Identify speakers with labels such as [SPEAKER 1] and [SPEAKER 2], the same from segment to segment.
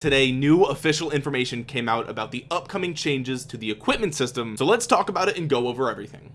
[SPEAKER 1] Today new official information came out about the upcoming changes to the equipment system. So let's talk about it and go over everything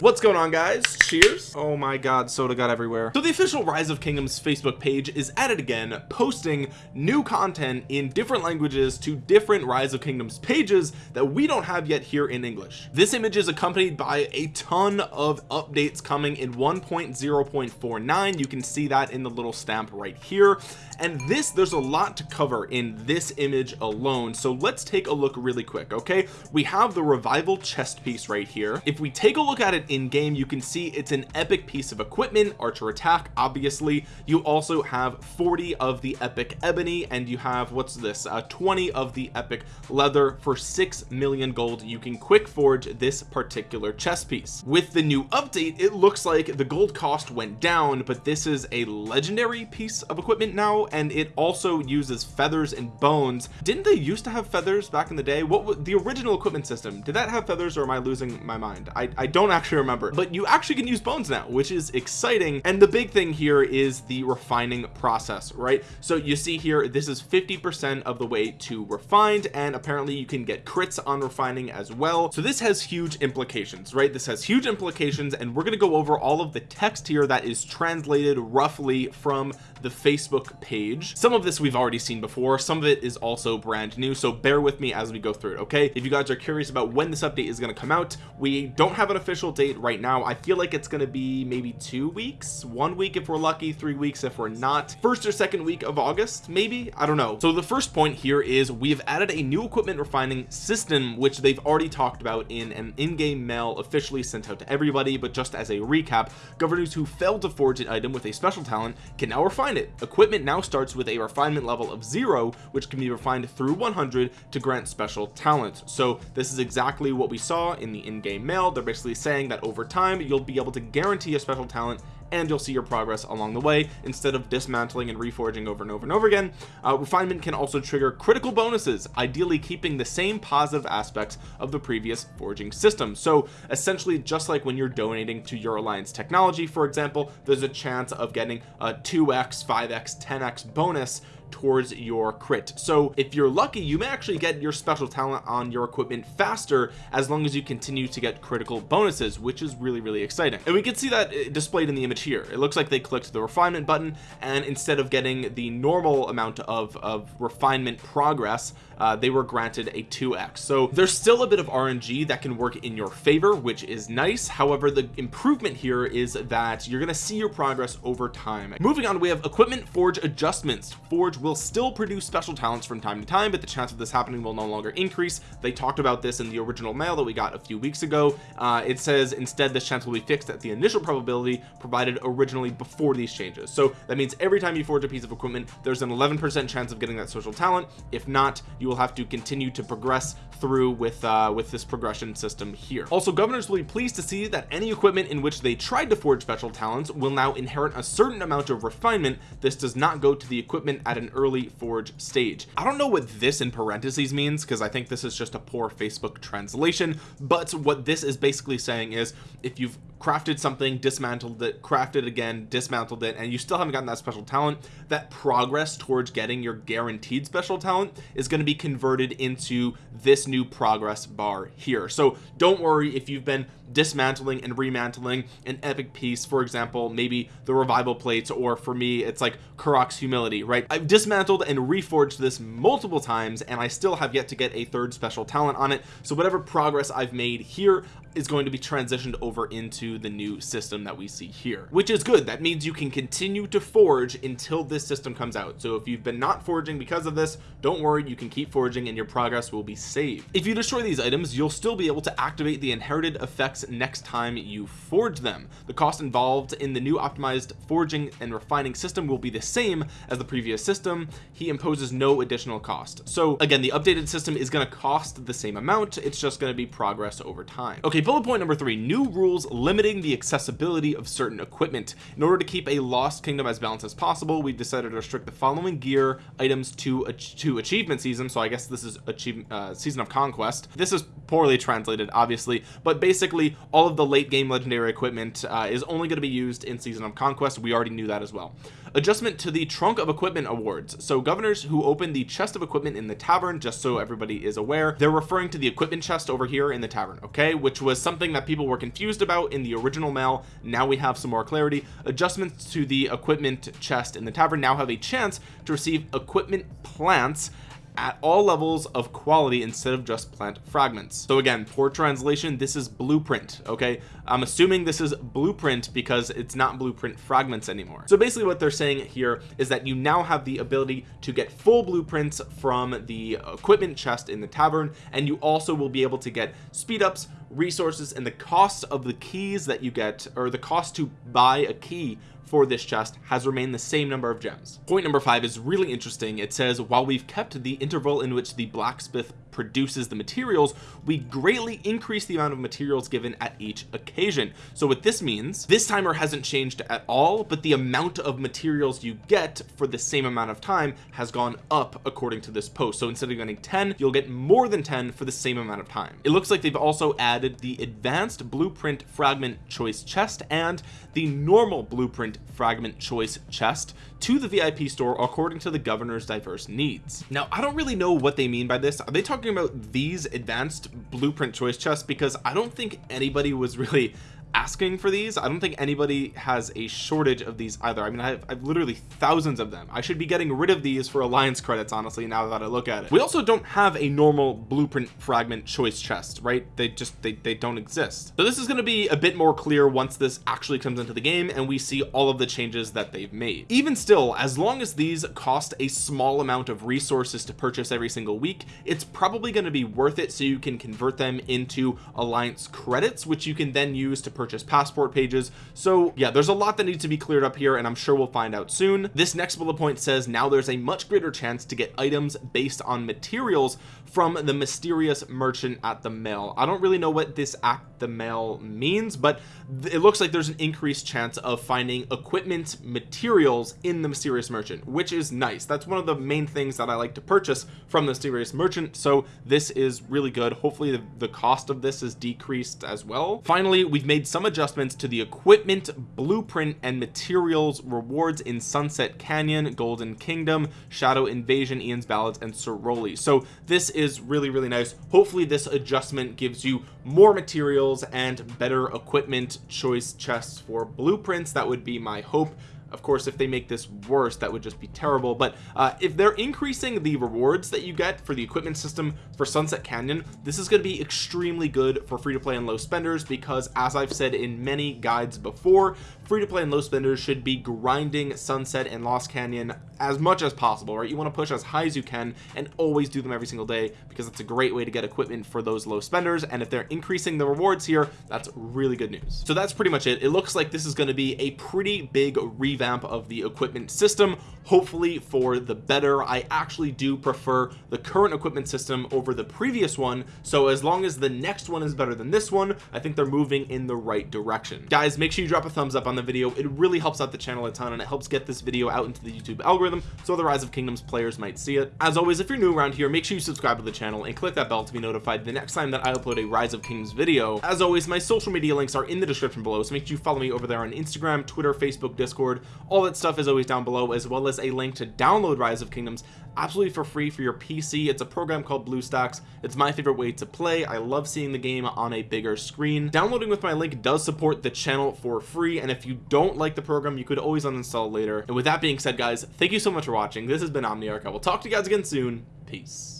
[SPEAKER 1] what's going on guys? Cheers. Oh my god soda got everywhere. So the official rise of kingdoms facebook page is at it again posting new content in different languages to different rise of kingdoms pages that we don't have yet here in english. This image is accompanied by a ton of updates coming in 1.0.49 you can see that in the little stamp right here. And this there's a lot to cover in this image alone. So let's take a look really quick okay? We have the revival chest piece right here. If we take a look at it in game you can see it's an epic piece of equipment archer attack obviously. You also have 40 of the epic ebony and you have what's this uh 20 of the epic leather. For 6 million gold you can quick forge this particular chest piece. With the new update it looks like the gold cost went down but this is a legendary piece of equipment now and it also uses feathers and bones. Didn't they used to have feathers back in the day? What the original equipment system did that have feathers or am I losing my mind? I, I don't actually remember. But you actually can use bones now which is exciting. And the big thing here is the refining process right? So you see here this is 50 percent of the way to refined and apparently you can get crits on refining as well. So this has huge implications right? This has huge implications and we're going to go over all of the text here that is translated roughly from the Facebook page. Some of this we've already seen before. Some of it is also brand new so bear with me as we go through it okay? If you guys are curious about when this update is going to come out we don't have an official date right now. I feel like it's going to be maybe two weeks one week if we're lucky three weeks if we're not. First or second week of August maybe? I don't know. So the first point here is we've added a new equipment refining system which they've already talked about in an in-game mail officially sent out to everybody. But just as a recap governors who failed to forge an item with a special talent can now refine it. Equipment now starts with a refinement level of zero which can be refined through 100 to grant special talents so this is exactly what we saw in the in-game mail. They're basically saying that over time you'll be able to guarantee a special talent and you'll see your progress along the way. Instead of dismantling and reforging over and over and over again uh, refinement can also trigger critical bonuses ideally keeping the same positive aspects of the previous forging system. So essentially just like when you're donating to your alliance technology for example there's a chance of getting a 2x 5x 10x bonus towards your crit. So if you're lucky you may actually get your special talent on your equipment faster as long as you continue to get critical bonuses which is really really exciting. And we can see that uh, displayed in the image here. It looks like they clicked the refinement button and instead of getting the normal amount of, of refinement progress uh, they were granted a 2x so there's still a bit of RNG that can work in your favor which is nice. However the improvement here is that you're gonna see your progress over time. Moving on we have equipment forge adjustments. Forge will still produce special talents from time to time but the chance of this happening will no longer increase. They talked about this in the original mail that we got a few weeks ago. Uh, it says instead this chance will be fixed at the initial probability provided originally before these changes. So that means every time you forge a piece of equipment there's an 11 percent chance of getting that social talent. If not you will have to continue to progress through with uh with this progression system here. Also governors will be pleased to see that any equipment in which they tried to forge special talents will now inherit a certain amount of refinement. This does not go to the equipment at an early forge stage. I don't know what this in parentheses means because I think this is just a poor Facebook translation but what this is basically saying is if you've crafted something dismantled it crafted again dismantled it and you still haven't gotten that special talent that progress towards getting your guaranteed special talent is going to be converted into this new progress bar here. So don't worry if you've been dismantling and remantling an epic piece for example maybe the revival plates or for me it's like Karuak's humility right? I've dismantled and reforged this multiple times and I still have yet to get a third special talent on it. So whatever progress I've made here is going to be transitioned over into the new system that we see here which is good. That means you can continue to forge until this system comes out. So if you've been not forging because of this don't worry. You can keep forging and your progress will be saved. If you destroy these items you'll still be able to activate the inherited effects next time you forge them. The cost involved in the new optimized forging and refining system will be the same as the previous system. He imposes no additional cost. So again the updated system is going to cost the same amount. It's just going to be progress over time. Okay bullet point number three new rules limiting the accessibility of certain equipment. In order to keep a lost kingdom as balanced as possible we've decided to restrict the following gear items to to achievement season. So I guess this is achievement uh, season of conquest. This is poorly translated obviously but basically all of the late game legendary equipment uh, is only going to be used in season of conquest. We already knew that as well. Adjustment to the trunk of equipment awards. So governors who open the chest of equipment in the tavern just so everybody is aware they're referring to the equipment chest over here in the tavern okay? Which was something that people were confused about in the original mail. Now we have some more clarity. Adjustments to the equipment chest in the tavern now have a chance to receive equipment plants at all levels of quality instead of just plant fragments. So again poor translation this is blueprint okay? I'm assuming this is blueprint because it's not blueprint fragments anymore. So basically what they're saying here is that you now have the ability to get full blueprints from the equipment chest in the tavern and you also will be able to get speed ups resources and the cost of the keys that you get or the cost to buy a key for this chest has remained the same number of gems. Point number five is really interesting. It says while we've kept the interval in which the blacksmith produces the materials we greatly increase the amount of materials given at each occasion. So what this means this timer hasn't changed at all but the amount of materials you get for the same amount of time has gone up according to this post. So instead of getting 10 you'll get more than 10 for the same amount of time. It looks like they've also added the advanced blueprint fragment choice chest and the normal blueprint fragment choice chest to the VIP store according to the governor's diverse needs. Now I don't really know what they mean by this. Are they talking about these advanced blueprint choice chests because I don't think anybody was really asking for these I don't think anybody has a shortage of these either. I mean I have, I have, literally thousands of them. I should be getting rid of these for alliance credits honestly now that I look at it. We also don't have a normal blueprint fragment choice chest right? They just they, they don't exist. So this is going to be a bit more clear once this actually comes into the game and we see all of the changes that they've made. Even still as long as these cost a small amount of resources to purchase every single week it's probably going to be worth it so you can convert them into alliance credits which you can then use to purchase passport pages. So yeah there's a lot that needs to be cleared up here and I'm sure we'll find out soon. This next bullet point says now there's a much greater chance to get items based on materials from the mysterious merchant at the mail. I don't really know what this at the mail means but it looks like there's an increased chance of finding equipment materials in the mysterious merchant which is nice. That's one of the main things that I like to purchase from the mysterious merchant. So this is really good. Hopefully the, the cost of this is decreased as well. Finally we've made some adjustments to the equipment blueprint and materials rewards in sunset canyon golden kingdom shadow invasion ian's ballads and Ceroli so this is really really nice. Hopefully this adjustment gives you more materials and better equipment choice chests for blueprints. That would be my hope of course if they make this worse that would just be terrible. But uh, if they're increasing the rewards that you get for the equipment system for Sunset Canyon this is going to be extremely good for free to play and low spenders because as I've said in many guides before free to play and low spenders should be grinding Sunset and Lost Canyon as much as possible right? You want to push as high as you can and always do them every single day because it's a great way to get equipment for those low spenders. And if they're increasing the rewards here that's really good news. So that's pretty much it. It looks like this is going to be a pretty big revamp of the equipment system hopefully for the better. I actually do prefer the current equipment system over the previous one so as long as the next one is better than this one I think they're moving in the right direction. Guys make sure you drop a thumbs up on the video. It really helps out the channel a ton and it helps get this video out into the YouTube algorithm so the rise of kingdoms players might see it. As always if you're new around here make sure you subscribe to the channel and click that bell to be notified the next time that I upload a rise of kingdoms video. As always my social media links are in the description below so make sure you follow me over there on Instagram Twitter Facebook Discord all that stuff is always down below as well as a link to download rise of kingdoms absolutely for free for your PC it's a program called BlueStacks it's my favorite way to play. I love seeing the game on a bigger screen. Downloading with my link does support the channel for free and if you don't like the program you could always uninstall later. And with that being said guys thank you so much for watching. This has been Omniarch. I will talk to you guys again soon. Peace